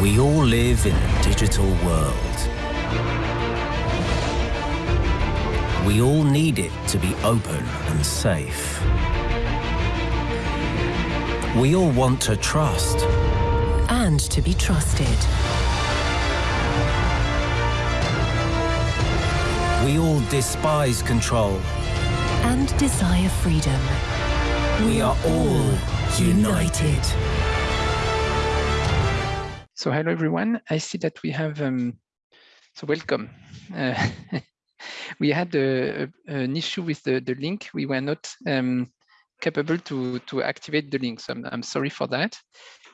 We all live in a digital world. We all need it to be open and safe. We all want to trust. And to be trusted. We all despise control. And desire freedom. We are all united. So hello everyone. I see that we have, um, so welcome. Uh, we had a, an issue with the, the link. We were not um, capable to, to activate the link. So I'm, I'm sorry for that.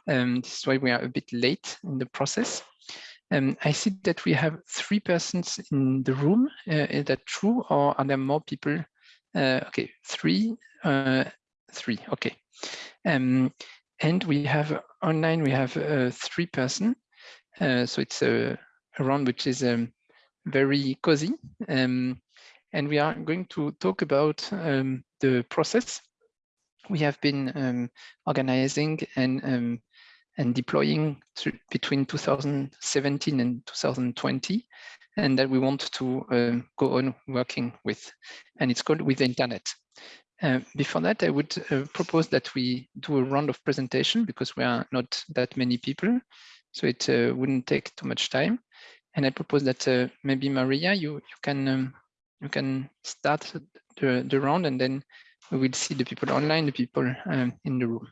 Um, this is why we are a bit late in the process. Um, I see that we have three persons in the room. Uh, is that true or are there more people? Uh, okay, three, uh, three, okay. Um, and we have online, we have uh, three person. Uh, so it's a, round which is um, very cozy. Um, and we are going to talk about um, the process we have been um, organizing and um, and deploying between 2017 and 2020 and that we want to uh, go on working with and it's called We the Internet uh, before that, I would uh, propose that we do a round of presentation because we are not that many people, so it uh, wouldn't take too much time. And I propose that uh, maybe Maria, you you can um, you can start the the round, and then we will see the people online, the people um, in the room.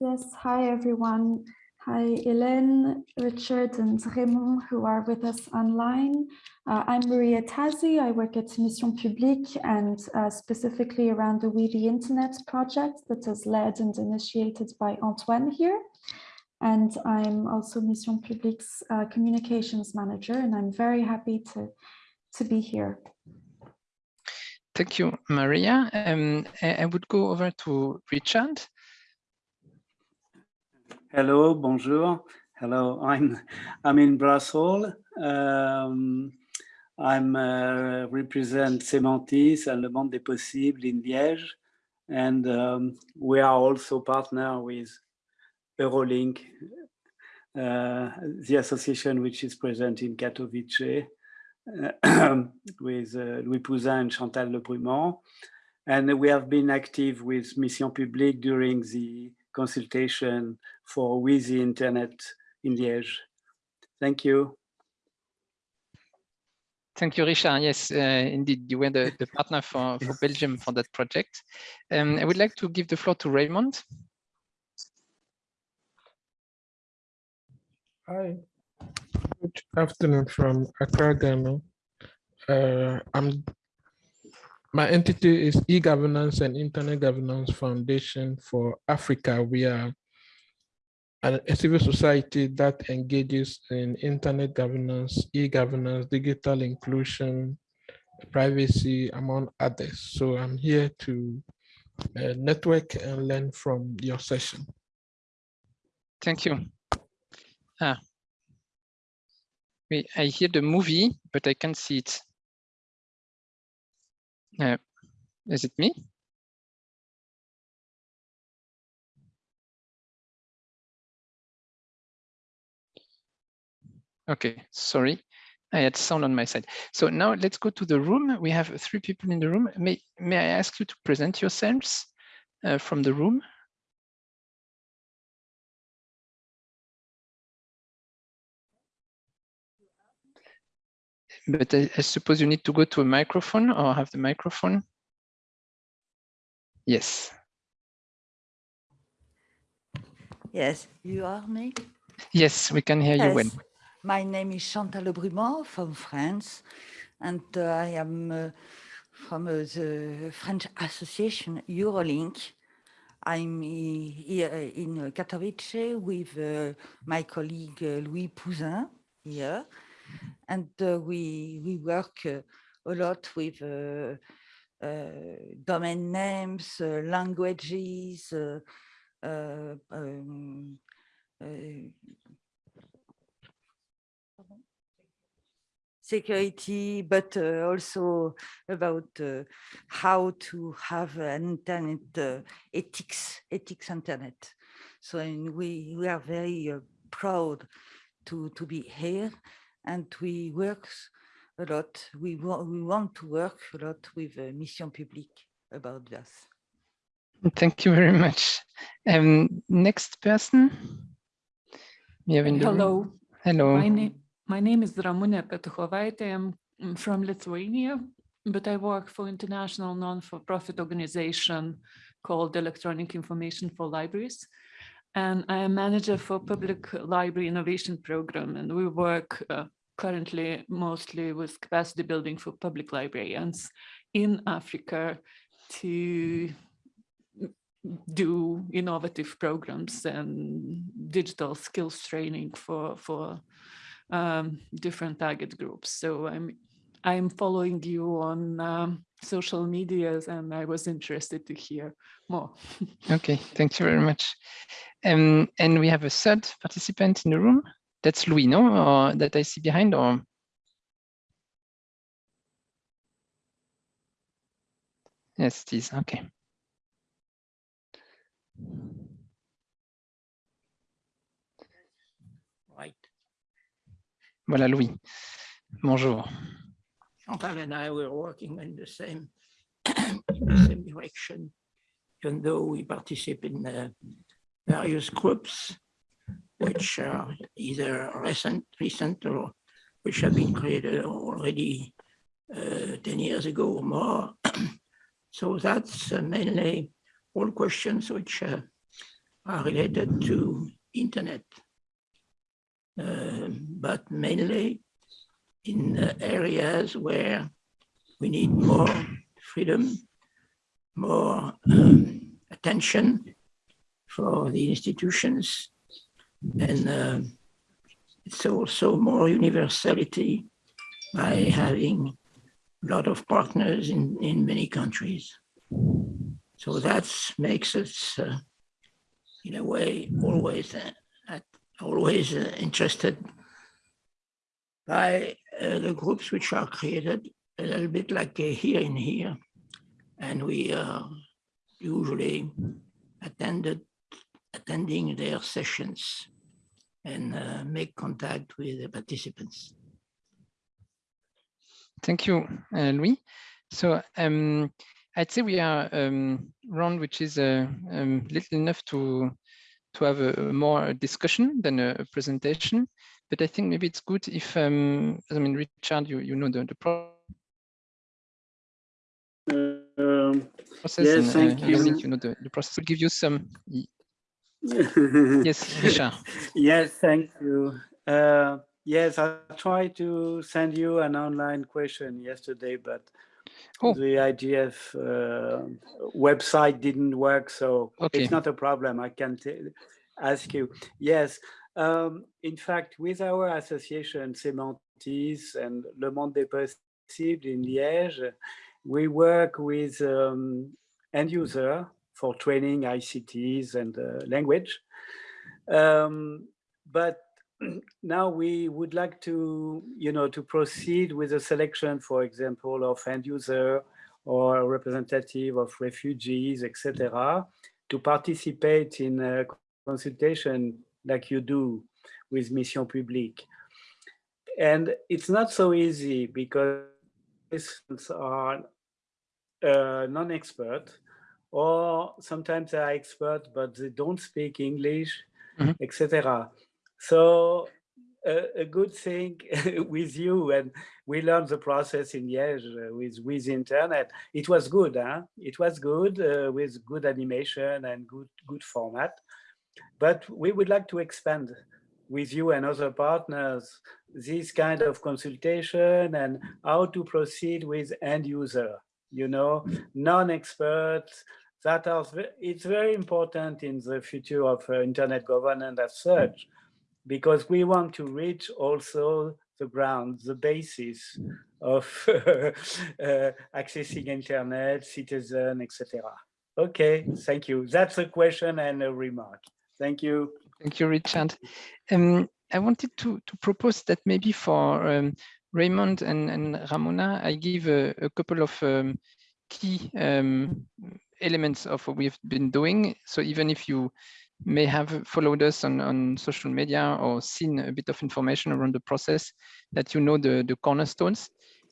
Yes. Hi everyone. Hi, Hélène, Richard, and Raymond, who are with us online. Uh, I'm Maria Tazi. I work at Missions Publiques and uh, specifically around the We the Internet project that is led and initiated by Antoine here. And I'm also Missions Publiques's uh, communications manager, and I'm very happy to, to be here. Thank you, Maria. Um, I would go over to Richard. Hello, bonjour. Hello, I'm I'm in Brussels. Um, I'm uh, represent Semantis and Le Monde des Possibles in Liège, and um, we are also partner with Eurolinc, uh, the association which is present in Katowice, uh, with uh, Louis Pouzin and Chantal Lebrument. And we have been active with Missions Publiques during the consultation for We the Internet in Liège. Thank you. Thank you, Richard. Yes, uh, indeed, you were the, the partner for, for Belgium for that project. Um, I would like to give the floor to Raymond. Hi, good afternoon from Accra, Ghana. Uh, I'm my entity is e-governance and internet governance foundation for Africa. We are a civil society that engages in internet governance, e-governance, digital inclusion, privacy, among others. So I'm here to uh, network and learn from your session. Thank you. Ah. I hear the movie, but I can't see it. Uh, is it me? Okay, sorry. I had sound on my side. So now let's go to the room. We have three people in the room. May, may I ask you to present yourselves uh, from the room? But I, I, suppose you need to go to a microphone or have the microphone. Yes. Yes, you are me? Yes, we can hear yes. you well. My name is Chantal Lebrument from France, and uh, I am uh, from uh, the French association Eurolinc. I'm here in Katowice with uh, my colleague uh, Louis Pouzin here and uh, we we work uh, a lot with uh, domain names, languages, um, security, but uh, also about uh, how to have an internet uh, ethics, ethics internet. So we, we are very proud to, to be here and we work a lot. We, wa we want to work a lot with uh, Missions Publiques about this. Thank you very much. Um, next person. We have in the room. Hello. Hello. My name my name is Ramunė Petuchovaitė. I'm from Lithuania, but I work for international non-for-profit organization called Electronic Information for Libraries. And I am manager for Public Library Innovation Program, and we work uh, currently mostly with capacity building for public librarians in Africa to do innovative programs and digital skills training for for um, different target groups. So I'm I'm following you on um, social medias and I was interested to hear more. Okay, thank you very much. Um, and we have a third participant in the room. That's Louis, no? Or that I see behind or? Yes, it is. Okay. Right. Voilà, Louis. Bonjour. Chantal and I were working in the same, in the same direction, even though we participate in uh, various groups, which are either recent, recent or which have been created already uh, 10 years ago or more. so that's uh, mainly all questions which uh, are related to internet, uh, but mainly in uh, areas where we need more freedom, more um, attention for the institutions, and uh, it's also more universality by having a lot of partners in, in many countries. So that makes us, uh, in a way, always uh, always uh, interested by uh, the groups which are created a little bit like uh, here in here. And we are usually attended, attending their sessions and uh, make contact with the participants. Thank you, uh, Louis. So um, I'd say we are um, round, which is uh, um, little enough to to have a, a more discussion than a, a, presentation. But I think maybe it's good if, um, I mean, Richard, you you know the the Um, process. yes, and, thank uh, you. You know the, the process will give you some. yes, Richard. yes, thank you. Uh, yes, I tried to send you an online question yesterday, but Oh. the IGF uh, website didn't work, so Okay. it's not a problem. I can ask you. Yes, um, in fact, with our association Semantis and Le Monde des Possibles in Liège, we work with um, end user for training ICTs and uh, language. Um, but now we would like to, you know, to proceed with a selection, for example, of end user or a representative of refugees, etc., to participate in a consultation like you do with Missions Publiques. And it's not so easy because participants are uh, non-expert or sometimes they are expert but they don't speak English, Mhm. etc. So a, a good thing with you and we learned the process in Liège uh, with with internet. It was good, huh? It was good uh, with good animation and good good format. But we would like to expand with you and other partners this kind of consultation and how to proceed with end user, you know, non-experts that are, it's very important in the future of uh, internet governance as such, because we want to reach also the ground, the basis of uh, accessing internet, citizen, etc. Okay, thank you. That's a question and a remark. Thank you. Thank you, Richard. Um, I wanted to, to propose that maybe for um, Raymond and, and Ramona, I give a, a couple of um, key um, elements of what we've been doing. So even if you may have followed us on, on social media or seen a bit of information around the process that you know the, the cornerstones.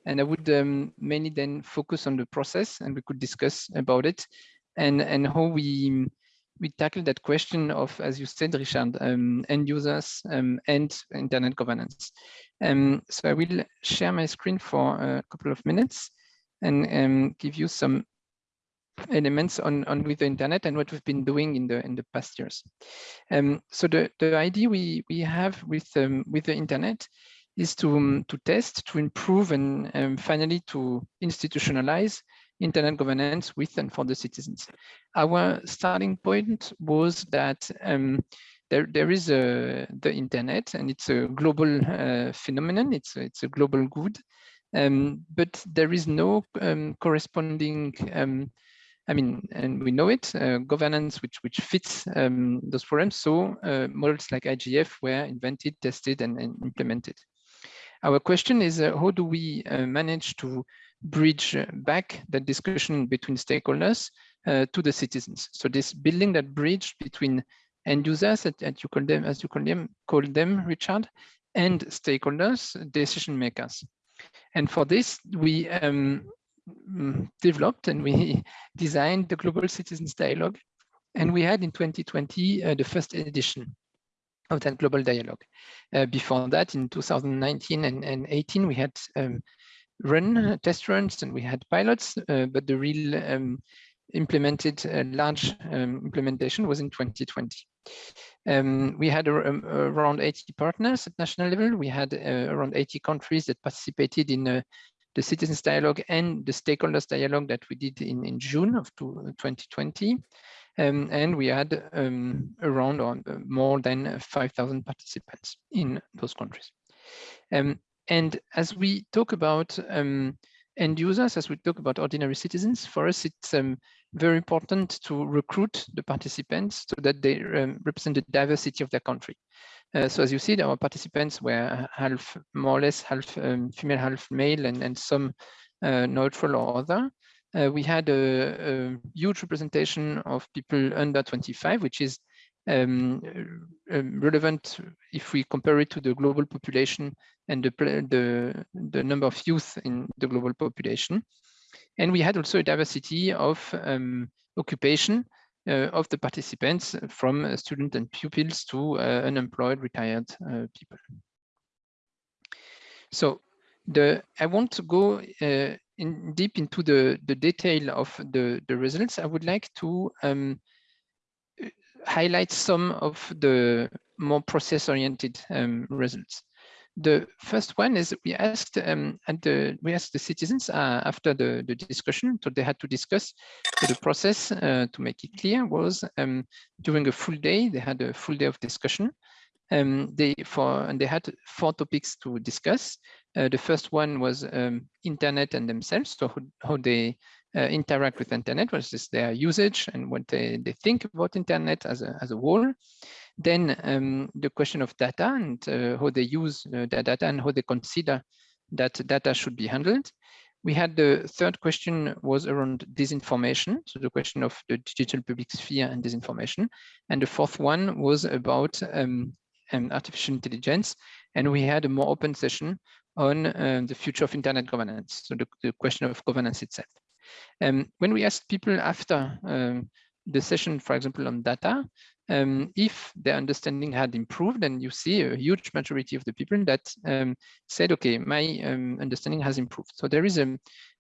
And I would um, mainly then focus on the process and we could discuss about it and, and how we, we tackle that question of, as you said, Richard, um, end users um, and internet governance. Um, so I will share my screen for a couple of minutes and um, give you some elements on, on We the Internet and what we've been doing in the in the past years. Um, so the, the idea we, we have with um, We the Internet is to, um, to test, to improve, and um, finally to institutionalize internet governance with and for the citizens. Our starting point was that um, there, there is a, the internet and it's a global uh, phenomenon, it's, it's a global good, um, but there is no um, corresponding um, I mean, and we know it, uh, governance which which fits um, those problems. So uh, models like IGF were invented, tested, and, and implemented. Our question is, uh, how do we uh, manage to bridge back the discussion between stakeholders uh, to the citizens? So this building that bridge between end users, at you call them, as you call them, call them, Richard, and stakeholders, decision makers. And for this, we um, developed and we designed the Global Citizens Dialogue. And we had in 2020 uh, the first edition of that global dialogue. Uh, before that, in 2019 and, and 18, we had um, run uh, test runs and we had pilots, uh, but the real um, implemented uh, large um, implementation was in 2020. Um, we had um, around 80 partners at national level. We had uh, around 80 countries that participated in the citizens dialogue and the stakeholders dialogue that we did in, in June of 2020. Um, and we had um, around or uh, more than 5,000 participants in those countries. Um, and as we talk about um, end users, as we talk about ordinary citizens, for us it's um, very important to recruit the participants so that they um, represent the diversity of their country. Uh, so as you see, our participants were half, more or less half um, female, half male, and, and some uh, neutral or other. Uh, we had a, a, huge representation of people under 25, which is um, um, relevant if we compare it to the global population and the, the, the number of youth in the global population. And we had also a diversity of um, occupation uh, of the participants from uh, students and pupils to uh, unemployed retired people. So the I want to go in deep into the, the detail of the, the results. I would like to um, highlight some of the more process-oriented um, results. The first one is we asked um, and the, we asked the citizens uh, after the, the discussion, so they had to discuss the process uh, to make it clear was um, during a full day, they had a full day of discussion. Um, they for and they had four topics to discuss. Uh, the first one was um, internet and themselves, so how, how they uh, interact with internet, what is their usage and what they, they think about internet as a, as a whole. Then um, the question of data and uh, how they use uh, data and how they consider that data should be handled. We had the third question was around disinformation, so the question of the digital public sphere and disinformation. And the fourth one was about um, um, artificial intelligence. And we had a more open session on uh, the future of internet governance, so the, the question of governance itself. Um, when we asked people after um, the session, for example, on data, um, if their understanding had improved, and you see a huge majority of the people that um, said, okay, my um, understanding has improved. So there is a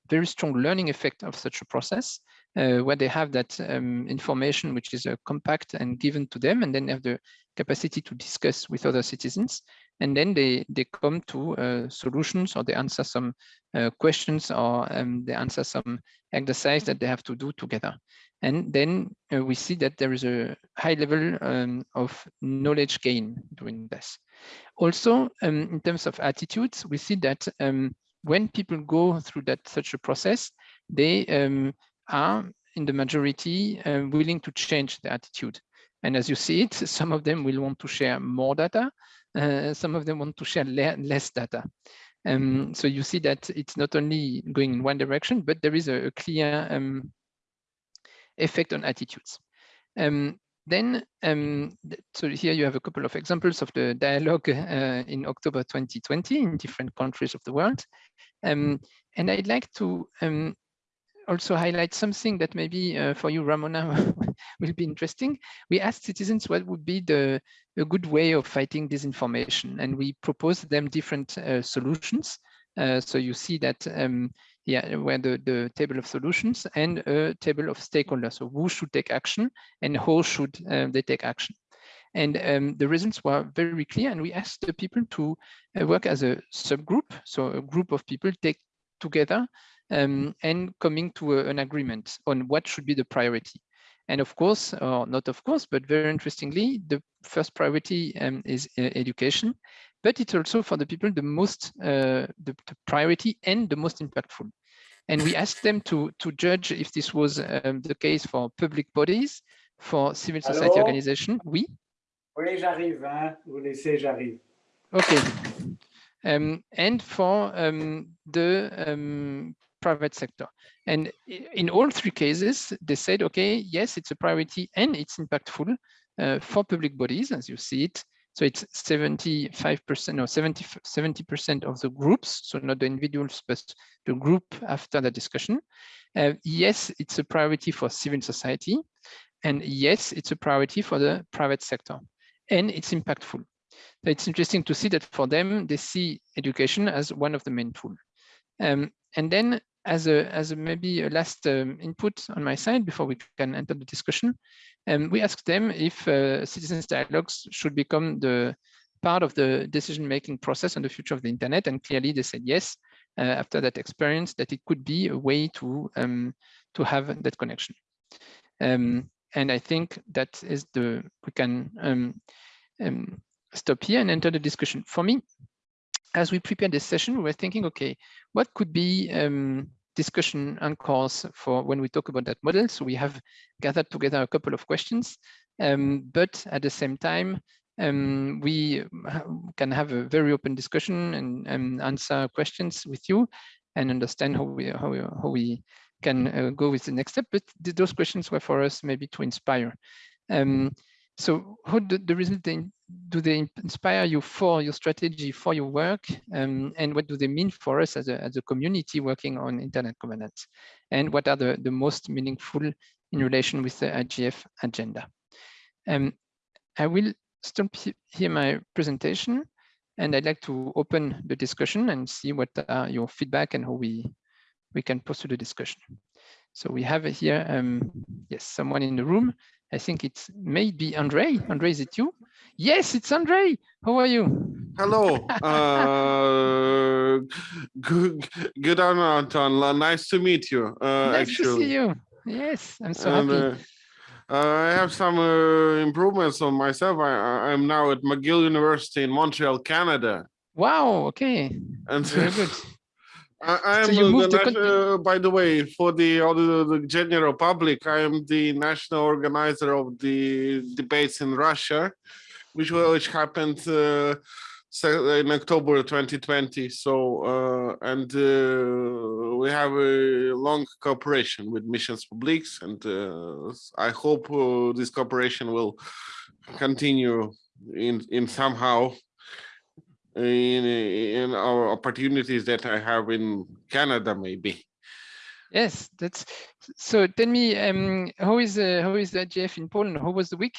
very strong learning effect of such a process uh, where they have that um, information which is uh, compact and given to them, and then have the capacity to discuss with other citizens. And then they, they come to uh, solutions or they answer some uh, questions or um, they answer some exercise that they have to do together. And then uh, we see that there is a high level um, of knowledge gain during this. Also, um, in terms of attitudes, we see that um, when people go through that such a process, they um, are in the majority uh, willing to change the attitude. And as you see it, some of them will want to share more data, some of them want to share le less data. Um, so you see that it's not only going in one direction, but there is a, a clear um, effect on attitudes. Um, then, um, so here you have a couple of examples of the dialogue uh, in October 2020 in different countries of the world. Um, and I'd like to um, also highlight something that maybe uh, for you, Ramona, will be interesting. We asked citizens what would be the a good way of fighting disinformation, and we proposed them different uh, solutions. Uh, so you see that um, yeah, where the, the table of solutions and a table of stakeholders. So who should take action and how should uh, they take action? And um, the results were very clear. And we asked the people to uh, work as a subgroup. So a group of people take together um, and coming to a, an agreement on what should be the priority. And of course, or not of course, but very interestingly, the first priority um, is uh, education, but it's also for the people the most uh, the, the, priority and the most impactful. And we asked them to, to judge if this was um, the case for public bodies, for civil society Hello? organization. Oui? Oui, j'arrive, hein. Vous laissez, j'arrive. Okay. Um, and for um, the um, private sector. And in all three cases, they said, okay, yes, it's a priority and it's impactful uh, for public bodies, as you see it. So it's 75% or 70, 70% of the groups, so not the individuals, but the group after the discussion. Uh, yes, it's a priority for civil society. And yes, it's a priority for the private sector. And it's impactful. So it's interesting to see that for them, they see education as one of the main tools. Um, and then as a as a maybe a last um, input on my side before we can enter the discussion, um, we asked them if uh, citizens dialogues should become the part of the decision-making process on the future of the internet, and clearly they said yes. Uh, after that experience, that it could be a way to um, to have that connection. Um, and I think that is the we can um, um, stop here and enter the discussion. For me, as we prepare this session, we were thinking, okay, what could be um, discussion anchors for when we talk about that model? So we have gathered together a couple of questions, um, but at the same time, um, we can have a very open discussion and, and, answer questions with you and understand how we how we, how we can uh, go with the next step. But th those questions were for us maybe to inspire. Um, so how do the results do they inspire you for your strategy, for your work? Um, and what do they mean for us as a, as a community working on internet governance? And what are the, the most meaningful in relation with the IGF agenda? Um, I will stop here my presentation and I'd like to open the discussion and see what are your feedback and how we, we can pursue the discussion. So we have here, um, yes, someone in the room. I think it's maybe Andre. Andre, is it you? Yes, it's Andre. How are you? Hello. uh, good, good on Anton. Nice to meet you. Uh, nice actually. to see you. Yes, I'm so and, happy. Uh, I have some uh, improvements on myself. I, I'm now at McGill University in Montreal, Canada. Wow. Okay. And Very good. I, am So the uh, by the way, for the, all the, general public, I am the national organizer of the debates in Russia, which which happened uh, in October 2020. So uh, and uh, we have a long cooperation with Missions Publiques, and uh, I hope uh, this cooperation will continue in in somehow in in our opportunities that I have in Canada, maybe. Yes, that's so. Tell me, um, how is uh, how is the IGF in Poland? How was the week?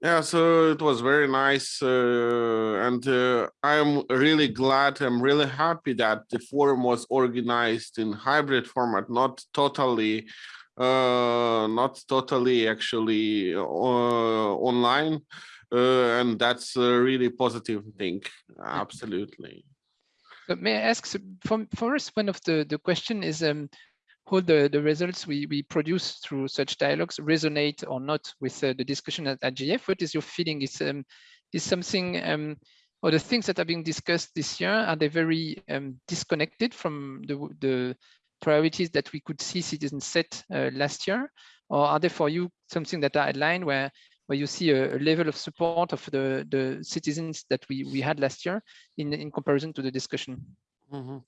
Yeah, so it was very nice, uh, and uh, I'm really glad. I'm really happy that the forum was organized in hybrid format, not totally, uh, not totally actually uh, online, uh, and that's a really positive thing. Absolutely. So may I ask, so for, for us, one of the, the question is um, how the, the results we, we produce through such dialogues resonate or not with uh, the discussion at at gf What is your feeling? Is, um, is something, um, or the things that are being discussed this year, are they very um, disconnected from the, the priorities that we could see citizens set uh, last year? Or are they for you something that are aligned where where you see a, level of support of the, the citizens that we, we had last year in, in comparison to the discussion? Mm -hmm.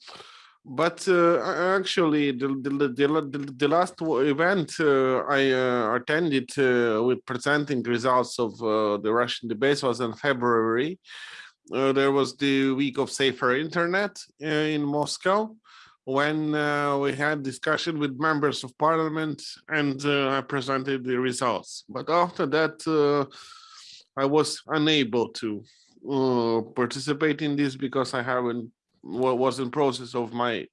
but uh, actually the, the, the, the, last event uh, I uh, attended uh, with presenting results of uh, the Russian debates was in February. Uh, there was the week of safer internet in Moscow when we had discussion with members of parliament and I presented the results. But after that, I was unable to participate in this because I haven't what was in process of my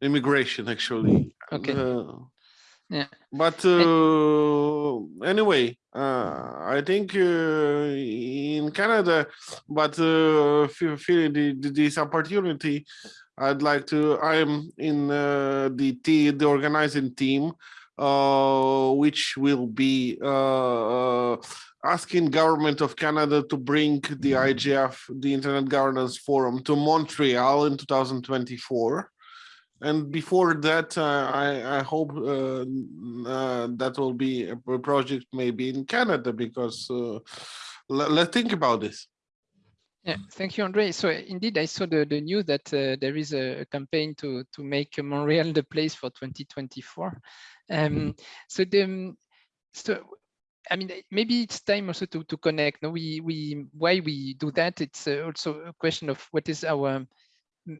immigration actually. Okay. Uh, yeah. but uh, anyway uh, i think uh, in canada but uh, feeling the, the, this opportunity i'd like to i'm in uh, the the organizing team uh, which will be uh, uh, asking government of Canada to bring the IGF, the Internet Governance Forum, to Montreal in 2024. And before that, uh, I, I, hope uh, that will be a project maybe in Canada because let, let's think about this. Yeah, thank you, Andre. So indeed, I saw the, the news that uh, there is a, campaign to, to make Montreal the place for 2024. Um, so the, so I mean, maybe it's time also to, to connect. No, we, we, why we do that, it's uh, also a question of what is our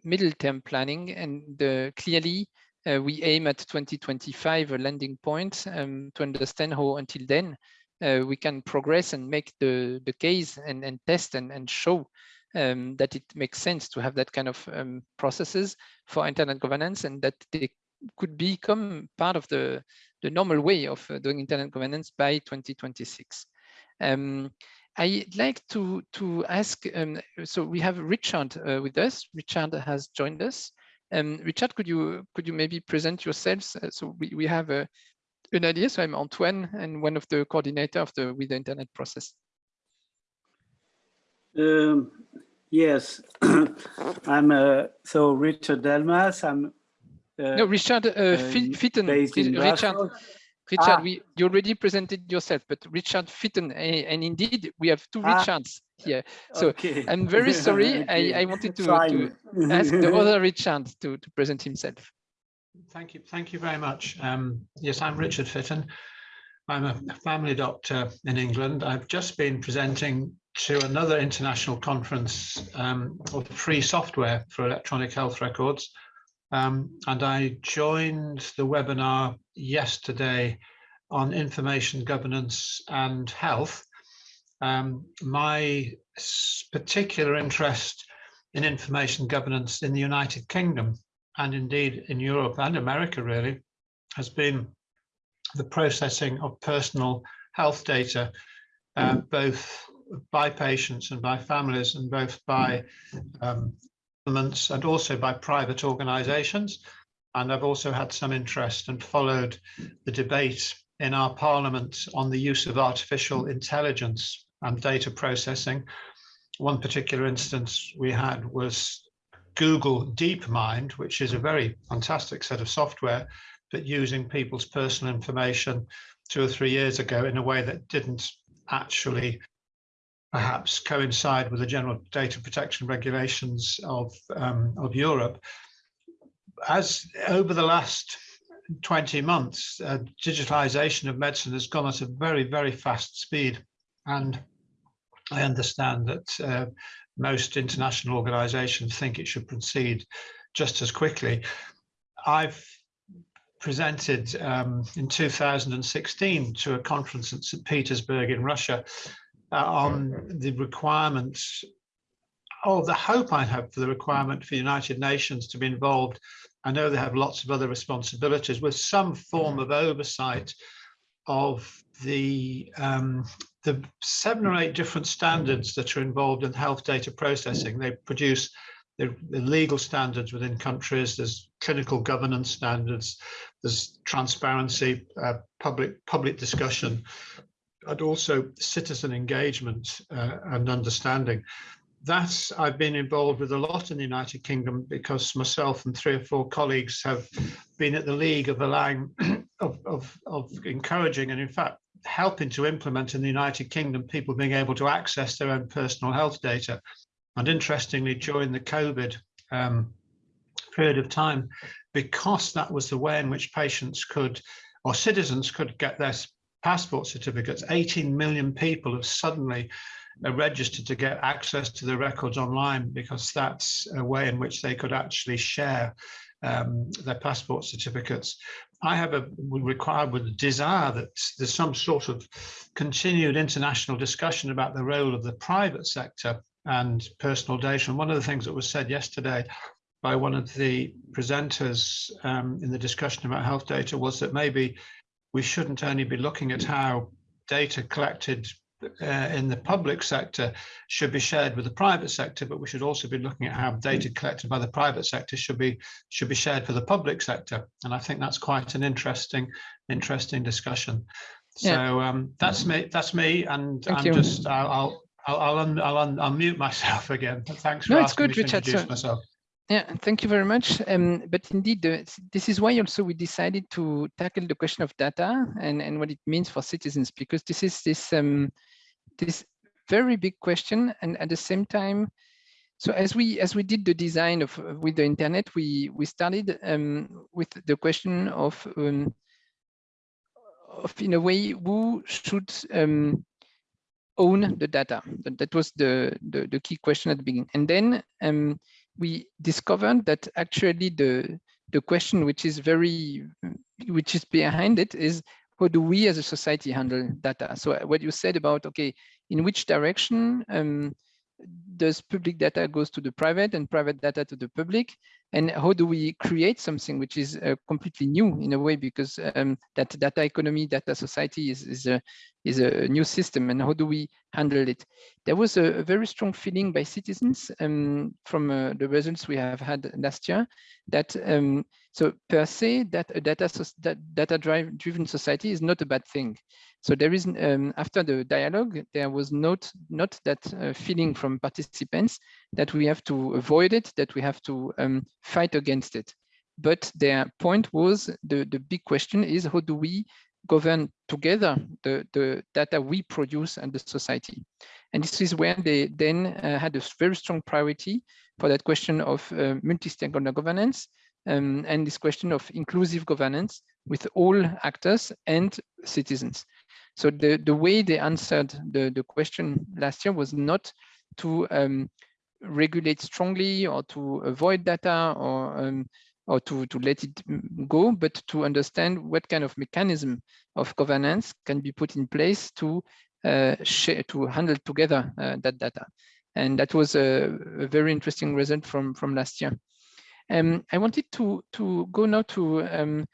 middle term planning and the, clearly uh, we aim at 2025 a landing point um, to understand how until then uh, we can progress and make the, the case and, and test and, and show um, that it makes sense to have that kind of um, processes for internet governance and that they could become part of the, the normal way of uh, doing internet governance by 2026. Um, I'd like to, to ask, um, so we have Richard uh, with us. Richard has joined us. Um, Richard, could you could you maybe present yourselves? Uh, so we, we have a, an idea. So I'm Antoine and one of the coordinator of the We the Internet process. Um, yes, I'm uh, so Richard Delmas. I'm uh, no, Richard uh, um, Fitton. Richard, Richard, ah. we you already presented yourself, but Richard Fitton, and indeed we have two ah. Richards here. So okay. I'm very sorry. okay. I, I wanted to, to ask the other Richard to, to present himself. Thank you. Thank you very much. Um, yes, I'm Richard Fitton. I'm a family doctor in England. I've just been presenting to another international conference um, of free software for electronic health records um, and I joined the webinar yesterday on information governance and health. Um, my particular interest in information governance in the United Kingdom and indeed in Europe and America really has been the processing of personal health data, uh, both by patients and by families and both by um, governments and also by private organisations. And I've also had some interest and followed the debate in our parliament on the use of artificial intelligence and data processing. One particular instance we had was Google DeepMind, which is a very fantastic set of software, but using people's personal information two or three years ago in a way that didn't actually perhaps coincide with the general data protection regulations of, um, of Europe. As over the last 20 months, uh, digitalization of medicine has gone at a very, very fast speed. And I understand that uh, most international organizations think it should proceed just as quickly. I've presented um, in 2016 to a conference in St. Petersburg in Russia uh, on the requirements or the hope I have for the requirement for the United Nations to be involved. I know they have lots of other responsibilities with some form of oversight of the um, the seven or eight different standards that are involved in health data processing. They produce the, the legal standards within countries. There's clinical governance standards. There's transparency, uh, public public discussion, and also citizen engagement uh, and understanding. That's I've been involved with a lot in the United Kingdom because myself and three or four colleagues have been at the league of allowing of, of, of encouraging and in fact helping to implement in the United Kingdom people being able to access their own personal health data. And interestingly, during the COVID um, period of time because that was the way in which patients could or citizens could get their passport certificates. 18 million people have suddenly uh, registered to get access to the records online because that's a way in which they could actually share um, their passport certificates. I have a required with a desire that there's some sort of continued international discussion about the role of the private sector and personal data. And one of the things that was said yesterday by one of the presenters um, in the discussion about health data was that maybe we shouldn't only be looking at how data collected uh, in the public sector should be shared with the private sector, but we should also be looking at how data collected by the private sector should be should be shared for the public sector. And I think that's quite an interesting interesting discussion. So yeah. um, that's me. That's me, and Thank I'm you. just I'll I'll I'll, I'll, un, I'll, un, I'll mute myself again. Thanks for no, asking it's good, me to Richard. introduce so, myself. Yeah, thank you very much. Um, but indeed, uh, this is why also we decided to tackle the question of data and, and what it means for citizens, because this is this um, this very big question and at the same time so as we as we did the design of We the Internet we we started um, with the question of um, of in a way who should um, own the data that, that was the, the, the key question at the beginning and then um, we discovered that actually the the question which is very which is behind it is how do we as a society handle data? So uh, what you said about, okay, in which direction um, does public data goes to the private and private data to the public? And how do we create something which is uh, completely new in a way, because um, that data economy, data society is, is, a, is a new system and how do we handle it? There was a, a very strong feeling by citizens um, from uh, the results we have had last year that um, so per se that a data, that data drive driven society is not a bad thing. So there is, um, after the dialogue, there was not, not that uh, feeling from participants that we have to avoid it, that we have to um, fight against it. But their point was, the, the big question is how do we govern together the, the data we produce and the society? And this is where they then uh, had a very strong priority for that question of uh, multi-stakeholder governance um, and this question of inclusive governance with all actors and citizens. So the, the way they answered the, the question last year was not to um, regulate strongly or to avoid data or um, or to, to let it go, but to understand what kind of mechanism of governance can be put in place to uh, share, to handle together uh, that data. And that was a, a, very interesting result from, from last year. Um, I wanted to, to go now to um,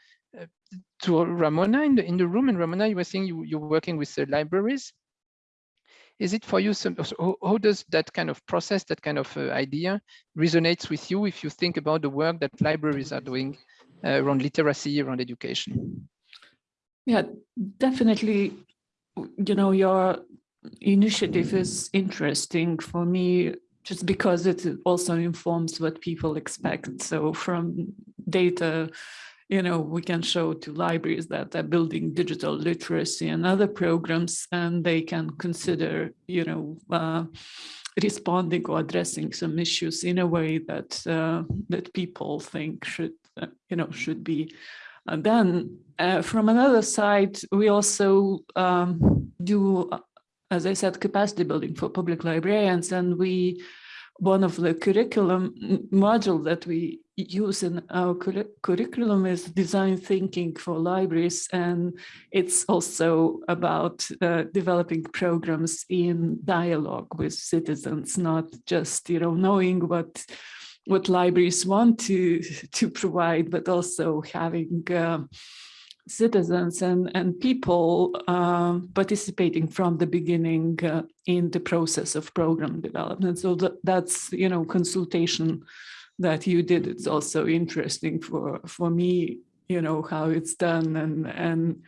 to Ramona in the in the room. And Ramona, you were saying you you're working with the libraries. Is it for you? Some, so how does that kind of process, that kind of uh, idea, resonates with you if you think about the work that libraries are doing uh, around literacy, around education? Yeah, definitely. You know, your initiative is interesting for me just because it also informs what people expect. So from data you know, we can show to libraries that they're building digital literacy and other programs, and they can consider, you know, uh, responding or addressing some issues in a way that uh, that people think should, uh, you know, should be. And then uh, from another side, we also um, do, as I said, capacity building for public librarians, and we one of the curriculum module that we use in our curriculum is design thinking for libraries and it's also about uh, developing programs in dialogue with citizens not just you know knowing what what libraries want to to provide but also having uh, citizens and, and people uh, participating from the beginning uh, in the process of program development. So that, that's, you know, consultation that you did. It's also interesting for, for me, you know, how it's done. And, and,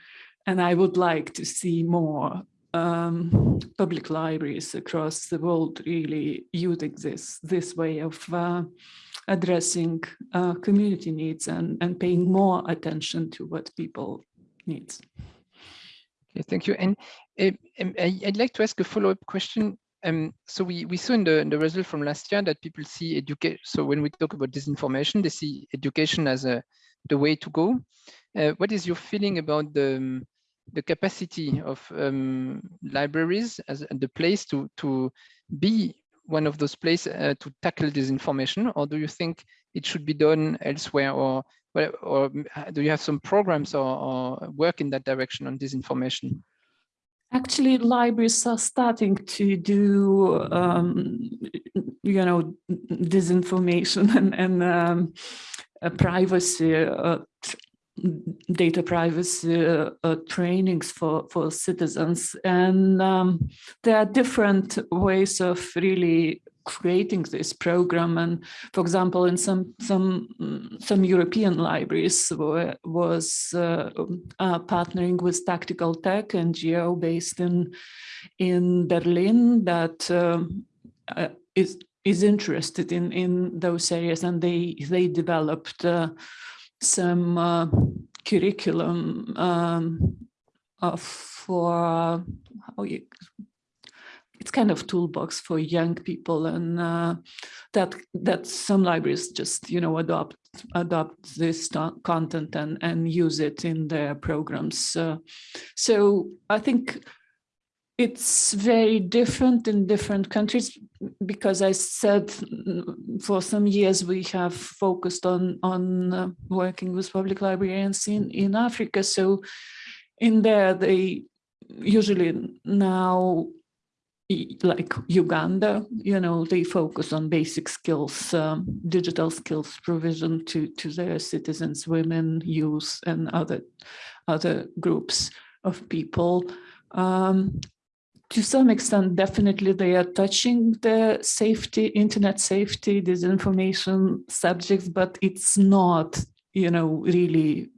and I would like to see more um, public libraries across the world really using this, this way of uh, addressing uh, community needs and, and paying more attention to what people need. Okay, thank you. And uh, I, would like to ask a follow-up question um, so we, we saw in the, in the result from last year that people see education. So when we talk about disinformation, they see education as a, the way to go. Uh, what is your feeling about the, um, the capacity of um, libraries as the place to, to be one of those places uh, to tackle disinformation, or do you think it should be done elsewhere, or or do you have some programs or, or work in that direction on disinformation? Actually, libraries are starting to do, um, you know, disinformation and, and um, uh, privacy, uh, data privacy uh, trainings for, for citizens. And um, there are different ways of really creating this program. And for example, in some some some European libraries were, was uh, uh, partnering with Tactical Tech NGO based in in Berlin that um, uh, is is interested in in those areas, and they they developed uh, some curriculum um, for how you it's kind of toolbox for young people and uh, that that some libraries just you know adopt adopt this content and and use it in their programs. Uh, so i think it's very different in different countries because I said for some years we have focused on on uh, working with public librarians in in Africa. So in there they usually now like Uganda, you know, they focus on basic skills, um, digital skills provision to, to their citizens, women, youth, and other, other groups of people. Um, to some extent, definitely they are touching the safety, internet safety, disinformation subjects, but it's not, you know, really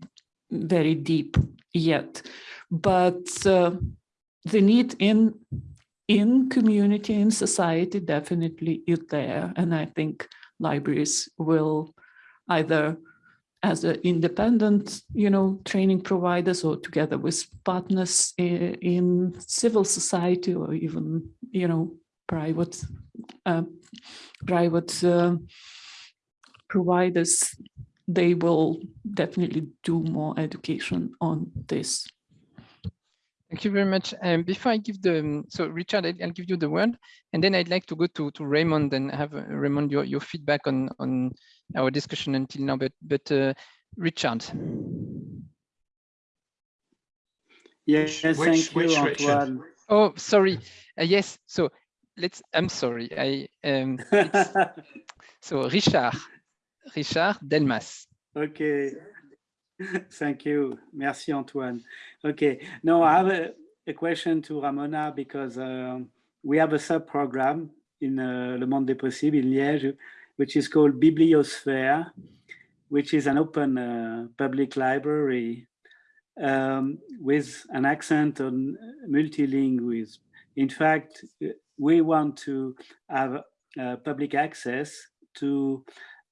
very deep yet. But uh, the need in in community, in society, definitely is there. And I think libraries will either as an independent, you know, training providers or together with partners in, in civil society or even, you know, private, uh, private uh, providers, they will definitely do more education on this. Thank you very much. Um, before I give the, um, so Richard, I'll give you the word, and then I'd like to go to, to Raymond and have uh, Raymond your, your feedback on, on our discussion until now, but, but uh, Richard. Yes, which, thank which, you, which Antoine. Richard? Oh, sorry. Uh, yes, so let's, I'm sorry. I um, So Richard, Richard Delmas. Okay. Thank you. Merci, Antoine. Okay. Now I have a, a question to Ramona because uh, we have a sub-program in uh, Le Monde des Possibles in Liège, which is called Bibliosphere, which is an open uh, public library um, with an accent on multilingualism. In fact, we want to have uh, public access to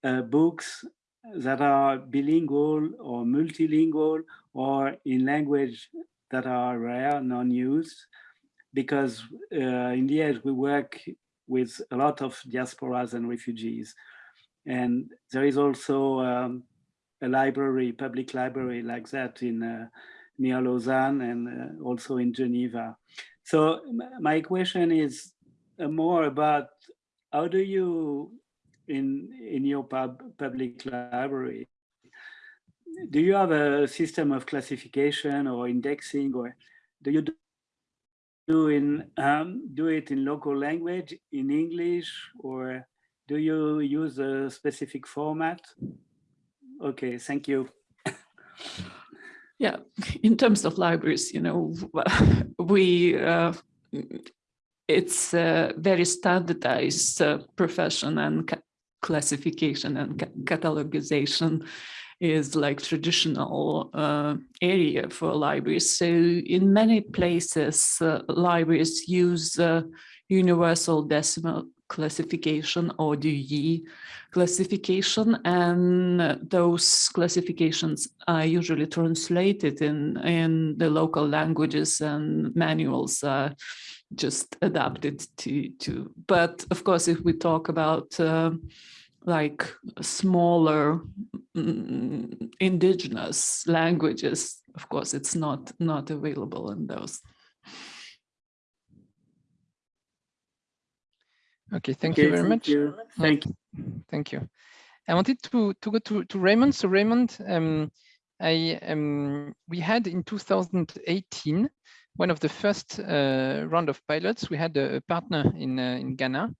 uh, books that are bilingual or multilingual or in language that are rare, non-used, because uh, in the end we work with a lot of diasporas and refugees. And there is also um, a library, public library like that in uh, near Lausanne and uh, also in Geneva. So my question is uh, more about how do you in in your pub, public library do you have a system of classification or indexing or do you do in um, do it in local language in english or do you use a specific format? Okay thank you. Yeah in terms of libraries you know we uh, it's a very standardized uh, profession and classification and ca catalogization is like traditional uh, area for libraries. So in many places, uh, libraries use uh, universal decimal classification or DE classification and those classifications are usually translated in in the local languages and manuals are just adapted to to. But of course, if we talk about uh, like smaller mm, indigenous languages, of course, it's not not available in those. Okay, thank Okay, you very thank much. you. Thank you. Thank you. I wanted to, to go to, to Raymond. So Raymond, um, I um, we had in 2018 one of the first uh, round of pilots. We had a, a partner in uh, in Ghana,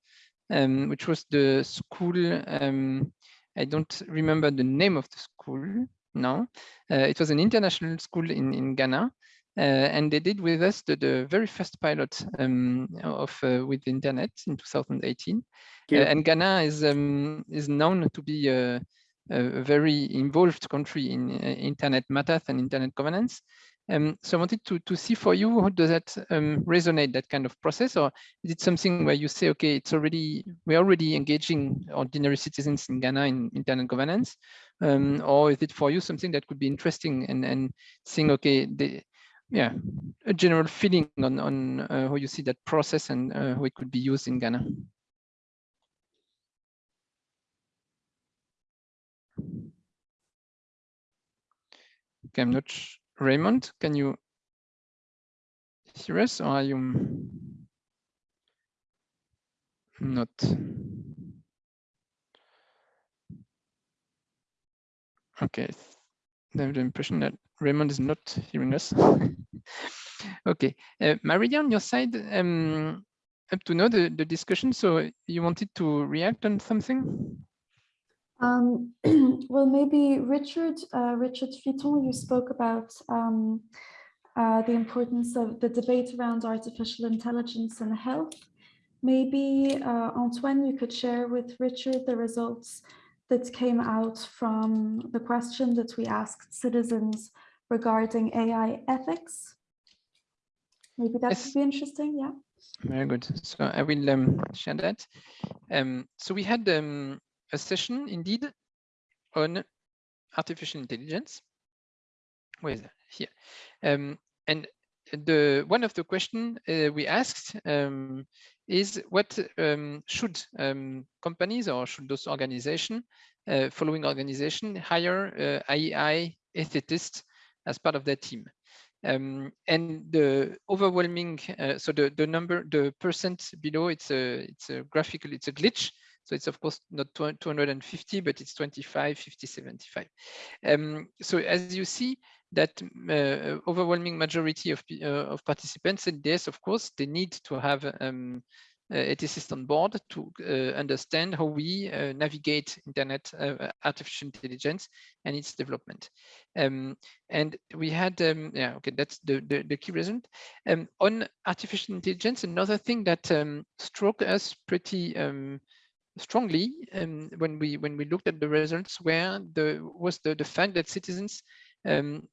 um, which was the school. Um, I don't remember the name of the school now. Uh, it was an international school in in Ghana, uh, and they did with us the, the very first pilot um, of uh, We the Internet in 2018. Uh, and Ghana is um, is known to be a, a very involved country in uh, internet matters and internet governance. Um, so I wanted to, to see for you, how does that um, resonate, that kind of process? Or is it something where you say, okay, it's already, we're already engaging ordinary citizens in Ghana in internet governance? Um, or is it for you something that could be interesting and, and seeing, okay, the, yeah, a general feeling on, on uh, how you see that process and uh, how it could be used in Ghana? Okay, I'm not Raymond, can you hear us or are you not? Okay, I have the impression that Raymond is not hearing us. okay, uh, Maria, on your side, um, up to now the, the discussion, so you wanted to react on something? Um, well, maybe Richard, uh, Richard Fitton, you spoke about um, uh, the importance of the debate around artificial intelligence and health. Maybe uh, Antoine, you could share with Richard the results that came out from the question that we asked citizens regarding AI ethics. Maybe that Yes. would be interesting, yeah. Very good. So I will um, share that. Um, so we had um, a session indeed on artificial intelligence. Where is that? Here. Um, and the one of the question uh, we asked um, is what um, should um, companies or should those organization, uh, following organization, hire uh, AI ethicists as part of their team? Um, and the overwhelming, uh, so the, the number, the percent below, it's a, it's a graphical, it's a glitch. So it's of course not 250, but it's 25, 50, 75. Um, so as you see, that uh, overwhelming majority of, uh, of participants said yes, of course, they need to have um, uh, ethicists on board to uh, understand how we uh, navigate internet uh, artificial intelligence and its development. Um, and we had, um, yeah, okay, that's the, the, the key result. Um, on artificial intelligence, another thing that um, struck us pretty um, strongly um, when we when we looked at the results where the was the, the fact that citizens um,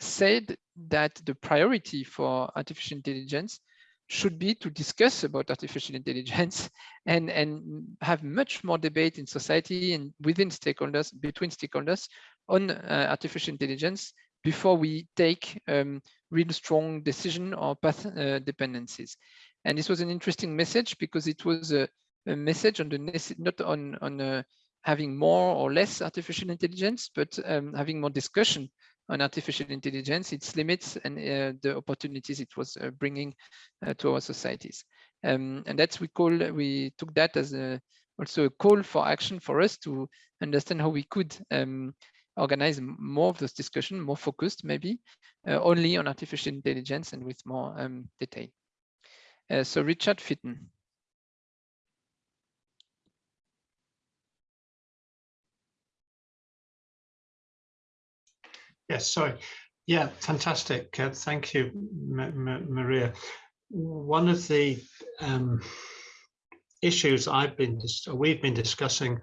said that the priority for artificial intelligence should be to discuss about artificial intelligence and and have much more debate in society and within stakeholders between stakeholders on uh, artificial intelligence before we take um, real strong decision or path uh, dependencies. And this was an interesting message because it was a, a message on the not on on uh, having more or less artificial intelligence but um, having more discussion on artificial intelligence, its limits and uh, the opportunities it was uh, bringing uh, to our societies. Um, and that's we call, we took that as a, also a call for action for us to understand how we could um, organize more of this discussion, more focused maybe, uh, only on artificial intelligence and with more um, detail. Uh, so Richard Fitton. Yes, sorry. Yeah, fantastic. Uh, thank you, M M Maria. One of the um, issues I've been we've been discussing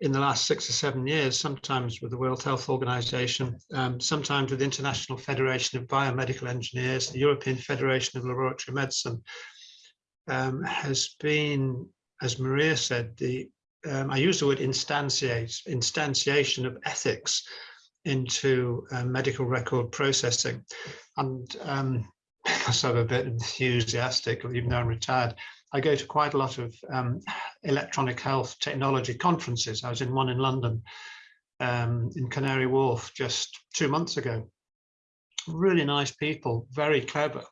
in the last six or seven years, sometimes with the World Health Organization, um, sometimes with the International Federation of Biomedical Engineers, the European Federation of Laboratory Medicine, um, has been, as Maria said, the um, I use the word instantiate, instantiation of ethics into uh, medical record processing. And um, I'm a bit enthusiastic, even though I'm retired, I go to quite a lot of um, electronic health technology conferences. I was in one in London, um, in Canary Wharf, just two months ago. Really nice people, very clever,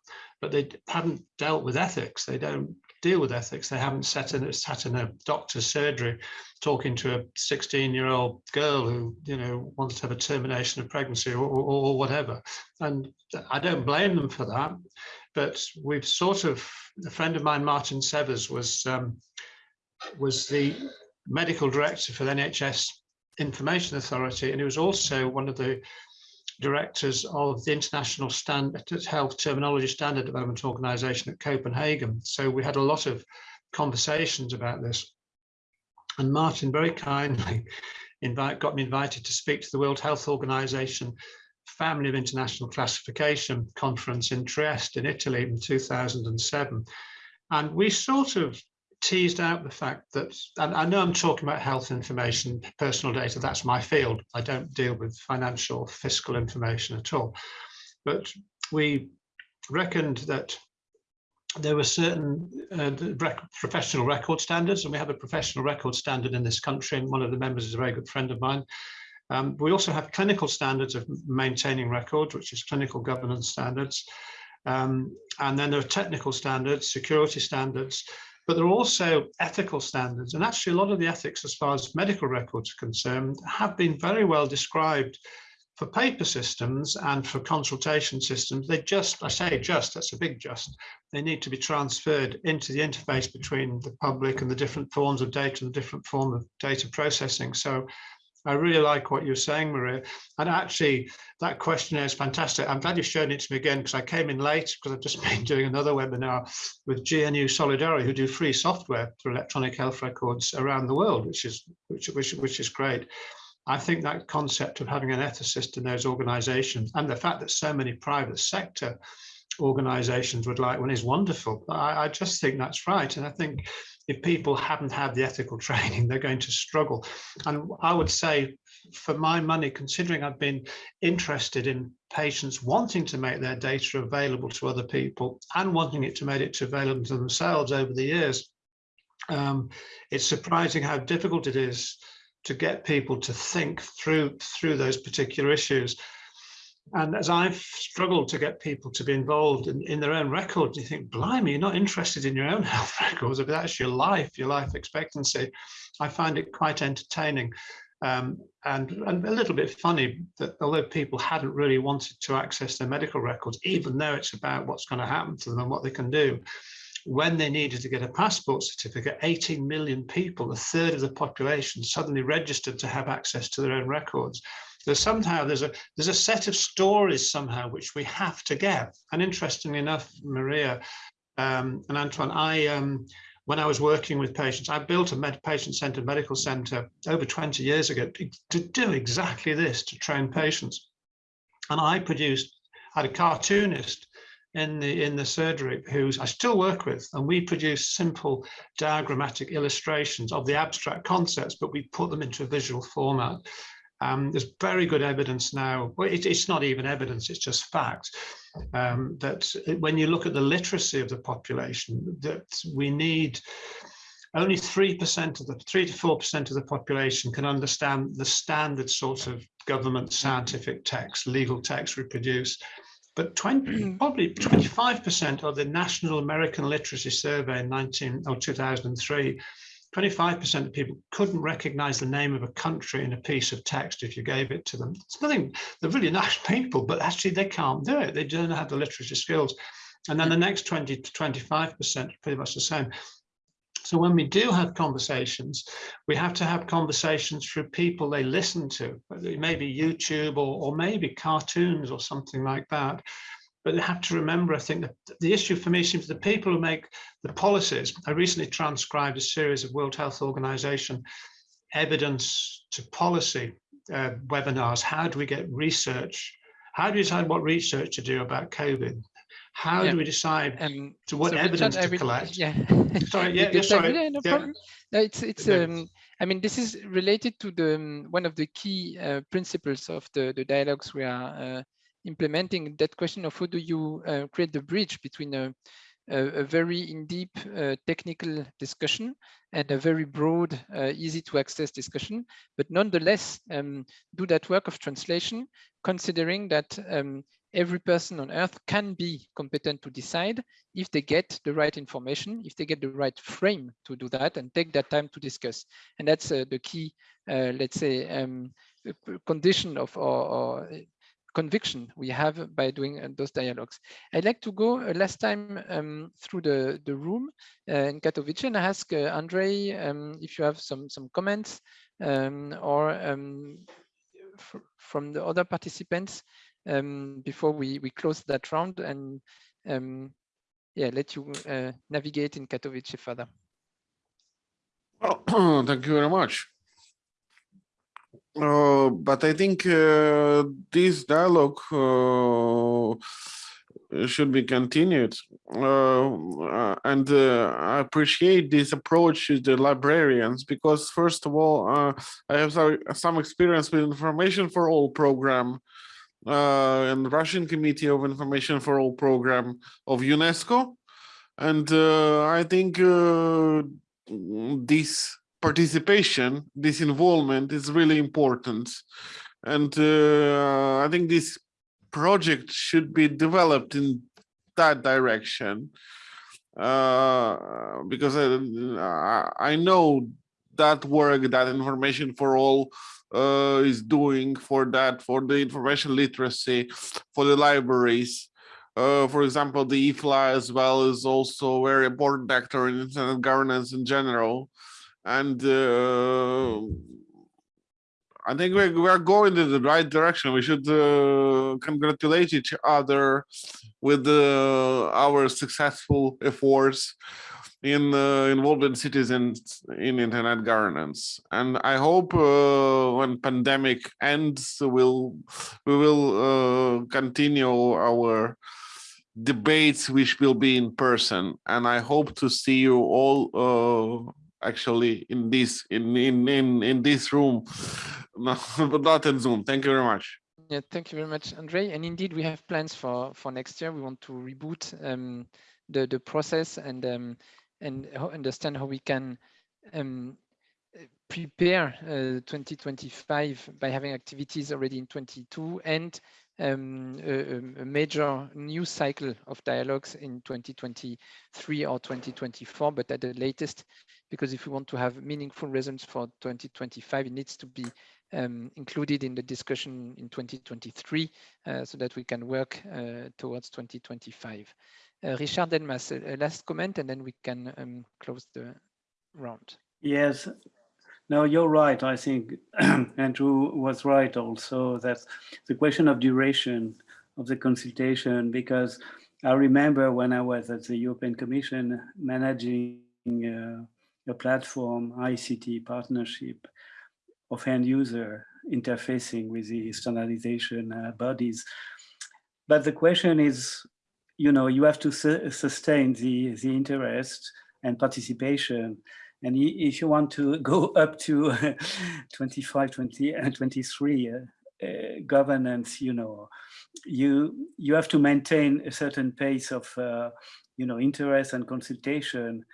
but they haven't dealt with ethics. They don't deal with ethics. They haven't sat in, sat in a doctor's surgery talking to a 16 year old girl who, you know, wants to have a termination of pregnancy or, or, or whatever. And I don't blame them for that. But we've sort of, a friend of mine, Martin Severs, was, um, was the medical director for the NHS Information Authority, and he was also one of the directors of the International Standard Health Terminology Standard Development Organization at Copenhagen. So we had a lot of conversations about this. And Martin very kindly invite, got me invited to speak to the World Health Organization Family of International Classification Conference in Trieste in Italy in 2007. And we sort of teased out the fact that, and I know I'm talking about health information, personal data, that's my field. I don't deal with financial, fiscal information at all. But we reckoned that there were certain uh, rec professional record standards, and we have a professional record standard in this country, and one of the members is a very good friend of mine. Um, we also have clinical standards of maintaining records, which is clinical governance standards. Um, and then there are technical standards, security standards, but there are also ethical standards. And actually a lot of the ethics as far as medical records are concerned have been very well described for paper systems and for consultation systems. They just, I say just, that's a big just, they need to be transferred into the interface between the public and the different forms of data and the different form of data processing. So I really like what you're saying, Maria. And actually, that questionnaire is fantastic. I'm glad you've shown it to me again because I came in late because I've just been doing another webinar with GNU Solidarity, who do free software for electronic health records around the world, which is which which which is great. I think that concept of having an ethicist in those organizations and the fact that so many private sector organizations would like one is wonderful. I, I just think that's right. And I think if people haven't had the ethical training, they're going to struggle. And I would say for my money, considering I've been interested in patients wanting to make their data available to other people and wanting it to make it available to themselves over the years, um, it's surprising how difficult it is to get people to think through through those particular issues. And as I've struggled to get people to be involved in, in their own records, you think, blimey, you're not interested in your own health records, but that's your life, your life expectancy. I find it quite entertaining. Um, and, and a little bit funny that although people hadn't really wanted to access their medical records, even though it's about what's going to happen to them and what they can do, when they needed to get a passport certificate, 18 million people, a third of the population, suddenly registered to have access to their own records there's somehow there's a there's a set of stories somehow which we have to get. And interestingly enough, Maria um, and Antoine, I um, when I was working with patients, I built a patient-centered medical center over 20 years ago to do exactly this, to train patients. And I produced, I had a cartoonist in the in the surgery who's I still work with, and we produce simple diagrammatic illustrations of the abstract concepts, but we put them into a visual format. Um, there's very good evidence now, well, it, it's not even evidence, it's just fact, um, that when you look at the literacy of the population, that we need only 3% of the 3 to 4% of the population can understand the standard sort of government scientific text, legal text we produce. But 20, mm. probably 25% of the National American Literacy Survey in 19 or 2003 25% of people couldn't recognize the name of a country in a piece of text if you gave it to them. It's nothing, they're really nice people, but actually they can't do it. They don't have the literacy skills. And then the next 20 to 25% are pretty much the same. So when we do have conversations, we have to have conversations through people they listen to, maybe YouTube or, or maybe cartoons or something like that but they have to remember, I think, that the issue for me seems the people who make the policies. I recently transcribed a series of World Health Organization evidence to policy uh, webinars. How do we get research? How do we decide what research to do about COVID? How yeah. do we decide um, to what so evidence to collect? Yeah. sorry, yeah, yeah sorry. Yeah, no yeah. problem. No, it's it's um, I mean, this is related to the um, one of the key uh, principles of the the dialogues we are uh, implementing that question of how do you uh, create the bridge between a, a, a very in-deep uh, technical discussion and a very broad, uh, easy to access discussion, but nonetheless um, do that work of translation, considering that um, every person on earth can be competent to decide if they get the right information, if they get the right frame to do that and take that time to discuss. And that's uh, the key, uh, let's say, um, condition of our, conviction we have by doing uh, those dialogues. I'd like to go uh, last time um, through the, the room uh, in Katowice and ask Andre um, if you have some, some comments um, or um, from the other participants um, before we, we close that round and yeah, let you navigate in Katowice further. Well, thank you very much. Uh, but I think uh, this dialogue uh, should be continued. Uh, and uh, I appreciate this approach to the librarians because first of all, I have some experience with Information for All program and Russian Committee of Information for All program of UNESCO. And I think this participation, this involvement is really important. And uh, I think this project should be developed in that direction. Uh, because I, I know that work that Information for All uh, is doing for that, for the information literacy, for the libraries. Uh, for example, the IFLA as well is also a very important actor in internet governance in general and uh, I think we're, we're going in the right direction. We should uh, congratulate each other with uh, our successful efforts in uh, involving citizens in internet governance. And I hope uh, when pandemic ends, we'll, we will uh, continue our debates, which will be in person. And I hope to see you all actually in this in in in in this room. No, but not in zoom. Thank you very much. Yeah thank you very much andre and indeed we have plans for for next year. We want to reboot um, the the process and um, and understand how we can um, prepare uh, 2025 by having activities already in 22 and um, a, a, major new cycle of dialogues in 2023 or 2024, but at the latest, because if we want to have meaningful results for 2025, it needs to be um, included in the discussion in 2023 uh, so that we can work uh, towards 2025. Uh, Richard Delmas, a, last comment, and then we can um, close the round. Yes, no, you're right. I think Andrew was right also that the question of duration of the consultation, because I remember when I was at the European Commission managing uh, a platform, ICT partnership of end user interfacing with the standardization uh, bodies. But the question is, you know, you have to su sustain the, the interest and participation and if you want to go up to 25, 20, and 23 uh, uh, governance, you know, you you have to maintain a certain pace of, uh, you know, interest and consultation.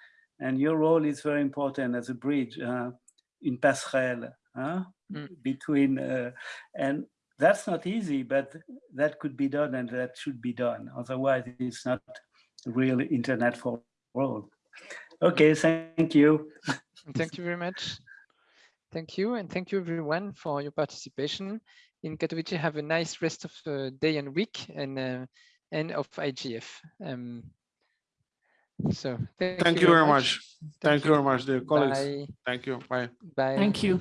And your role is very important as a bridge uh, in passerelle mm. between, uh, and that's not easy, but that could be done and that should be done. Otherwise, it's not real internet for world. Okay, thank you. thank you very much. Thank you, and thank you everyone for your participation. In Katowice, have a nice rest of the day and week and uh, and of IGF. Um, so thank, thank you, you, very much. much. Thank, thank, you very much, dear colleagues. Bye. Thank you. Bye. Bye. Thank you.